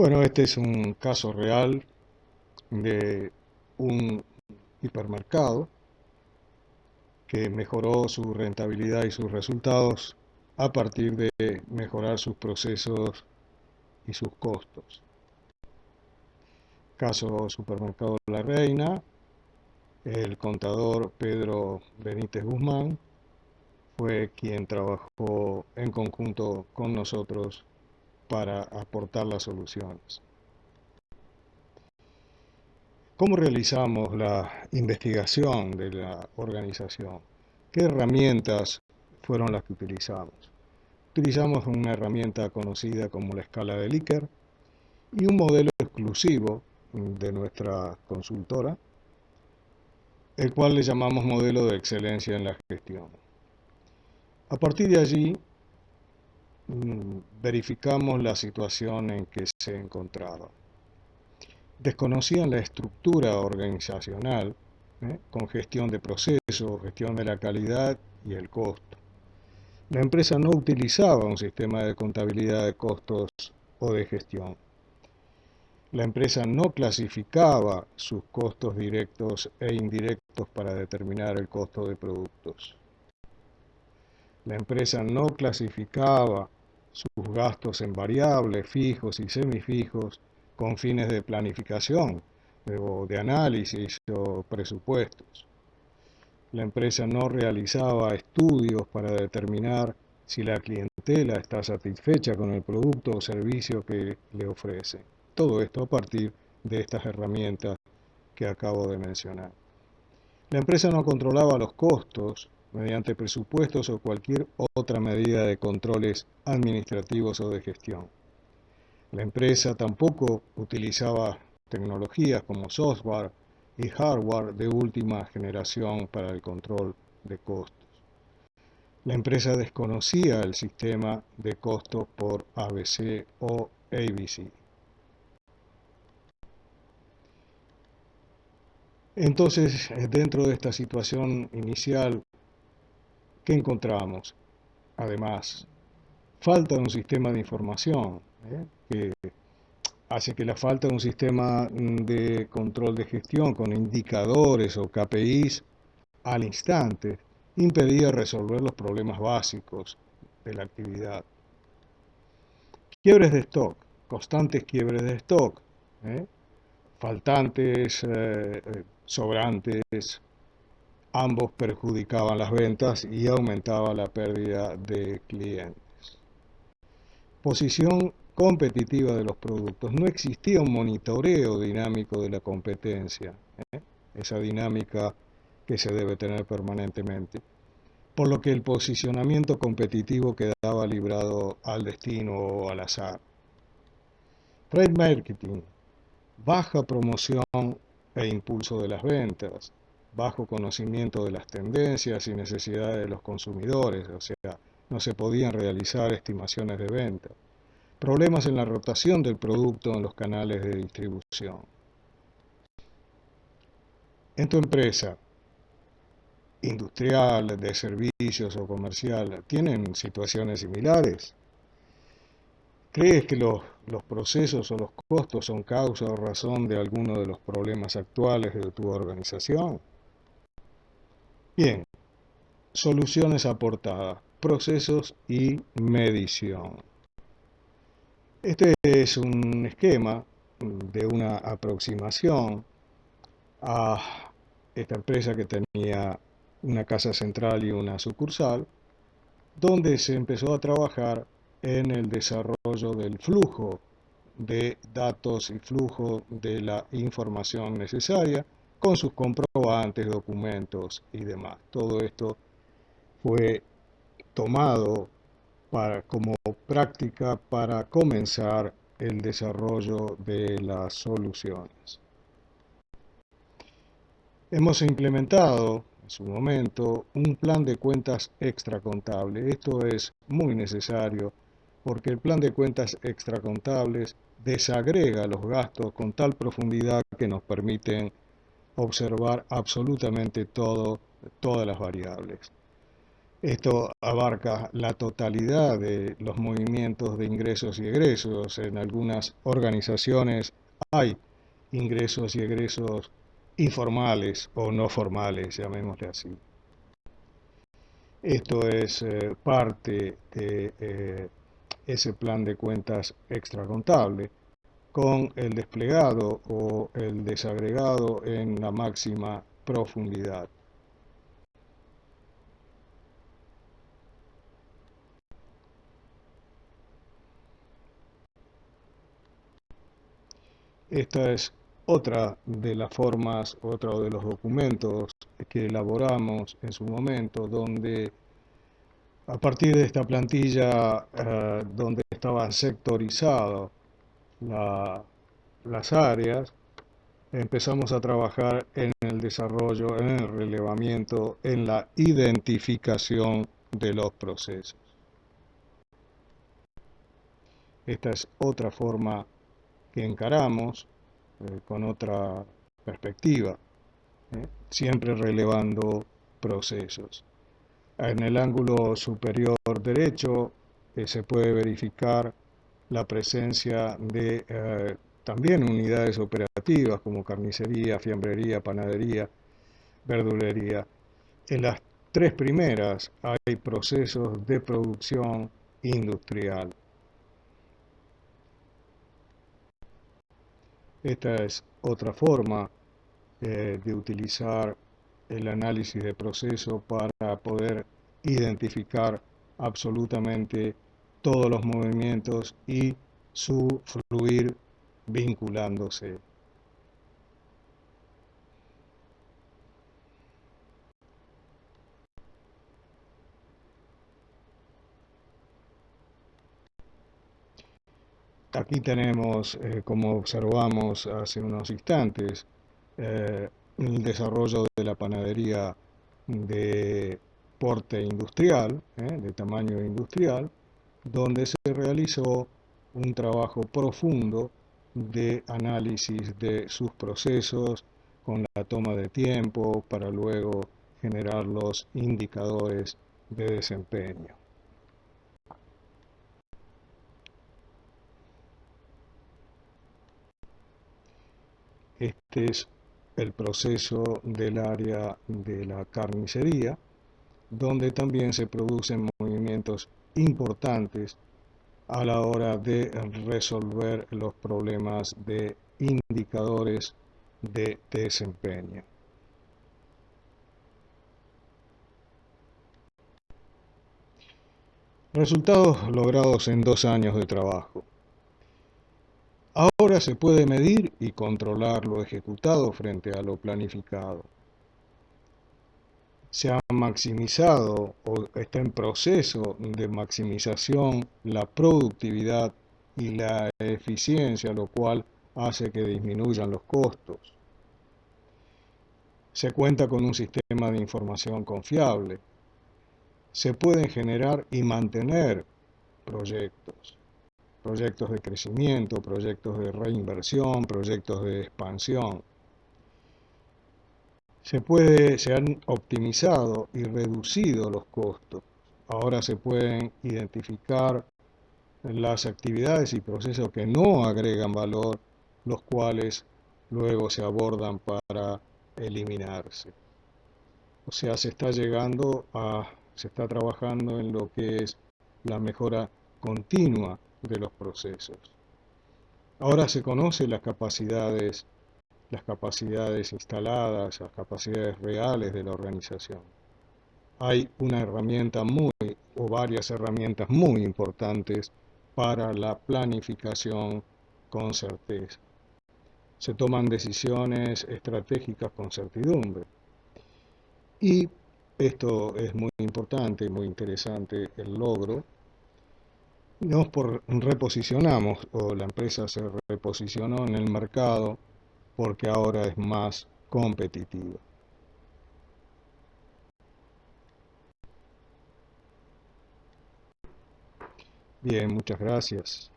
Bueno, este es un caso real de un hipermercado que mejoró su rentabilidad y sus resultados a partir de mejorar sus procesos y sus costos. Caso Supermercado La Reina, el contador Pedro Benítez Guzmán fue quien trabajó en conjunto con nosotros para aportar las soluciones. ¿Cómo realizamos la investigación de la organización? ¿Qué herramientas fueron las que utilizamos? Utilizamos una herramienta conocida como la escala de Likert y un modelo exclusivo de nuestra consultora, el cual le llamamos modelo de excelencia en la gestión. A partir de allí, verificamos la situación en que se encontraba desconocían la estructura organizacional ¿eh? con gestión de procesos, gestión de la calidad y el costo. La empresa no utilizaba un sistema de contabilidad de costos o de gestión. La empresa no clasificaba sus costos directos e indirectos para determinar el costo de productos. La empresa no clasificaba sus gastos en variables, fijos y semifijos con fines de planificación o de análisis o presupuestos. La empresa no realizaba estudios para determinar si la clientela está satisfecha con el producto o servicio que le ofrece. Todo esto a partir de estas herramientas que acabo de mencionar. La empresa no controlaba los costos mediante presupuestos o cualquier otra medida de controles administrativos o de gestión. La empresa tampoco utilizaba tecnologías como software y hardware de última generación para el control de costos. La empresa desconocía el sistema de costos por ABC o ABC. Entonces, dentro de esta situación inicial, ¿qué encontramos? Además, falta un sistema de información, ¿eh? que hace que la falta de un sistema de control de gestión con indicadores o KPIs al instante impedía resolver los problemas básicos de la actividad. Quiebres de stock, constantes quiebres de stock, ¿eh? faltantes, eh, sobrantes, ambos perjudicaban las ventas y aumentaba la pérdida de clientes. Posición competitiva de los productos. No existía un monitoreo dinámico de la competencia, ¿eh? esa dinámica que se debe tener permanentemente. Por lo que el posicionamiento competitivo quedaba librado al destino o al azar. Trade marketing, baja promoción e impulso de las ventas, bajo conocimiento de las tendencias y necesidades de los consumidores, o sea, no se podían realizar estimaciones de venta problemas en la rotación del producto en los canales de distribución. En tu empresa, industrial, de servicios o comercial, ¿tienen situaciones similares? ¿Crees que los, los, procesos o los costos son causa o razón de alguno de los problemas actuales de tu organización? Bien, soluciones aportadas, procesos y medición. Este es un esquema de una aproximación a esta empresa que tenía una casa central y una sucursal, donde se empezó a trabajar en el desarrollo del flujo de datos y flujo de la información necesaria con sus comprobantes, documentos y demás. Todo esto fue tomado como práctica para comenzar el desarrollo de las soluciones. Hemos implementado en su momento un plan de cuentas extracontable. Esto es muy necesario porque el plan de cuentas extracontables desagrega los gastos con tal profundidad que nos permiten observar absolutamente todo, todas las variables. Esto abarca la totalidad de los movimientos de ingresos y egresos. En algunas organizaciones hay ingresos y egresos informales o no formales, llamémosle así. Esto es eh, parte de eh, ese plan de cuentas extracontable con el desplegado o el desagregado en la máxima profundidad. Esta es otra de las formas, otro de los documentos que elaboramos en su momento, donde a partir de esta plantilla, eh, donde estaban las áreas, empezamos a trabajar en el desarrollo, en el relevamiento, en la identificación de los procesos. Esta es otra forma que encaramos eh, con otra perspectiva, ¿eh? siempre relevando procesos. En el ángulo superior derecho eh, se puede verificar la presencia de también unidades operativas como carnicería, fiambrería, panadería, verdulería. En las tres primeras hay procesos de producción industrial. Esta es otra forma eh, de utilizar el análisis de proceso para poder identificar absolutamente todos los movimientos y su fluir vinculándose. Aquí tenemos, eh, como observamos hace unos instantes, eh, el desarrollo de la panadería de porte industrial, eh, de tamaño industrial, donde se realizó un trabajo profundo de análisis de sus procesos con la toma de tiempo para luego generar los indicadores de desempeño. Este es el proceso del área de la carnicería, donde también se producen movimientos importantes a la hora de resolver los problemas de indicadores de desempeño. Resultados logrados en dos años de trabajo. Ahora se puede medir y controlar lo ejecutado frente a lo planificado. Se ha maximizado o está en proceso de maximización la productividad y la eficiencia, lo cual hace que disminuyan los costos. Se cuenta con un sistema de información confiable. Se pueden generar y mantener proyectos proyectos de crecimiento, proyectos de reinversión, proyectos de expansión. Se, puede, se han optimizado y reducido los costos. Ahora se pueden identificar las actividades y procesos que no agregan valor, los cuales luego se abordan para eliminarse. O sea, se está llegando a, se está trabajando en lo que es la mejora continua de los procesos. Ahora se conocen las capacidades, las capacidades instaladas, las capacidades reales de la organización. Hay una herramienta muy, o varias herramientas muy importantes para la planificación con certeza. Se toman decisiones estratégicas con certidumbre. Y esto es muy importante, muy interesante el logro nos reposicionamos o la empresa se reposicionó en el mercado porque ahora es más competitiva. Bien, muchas gracias.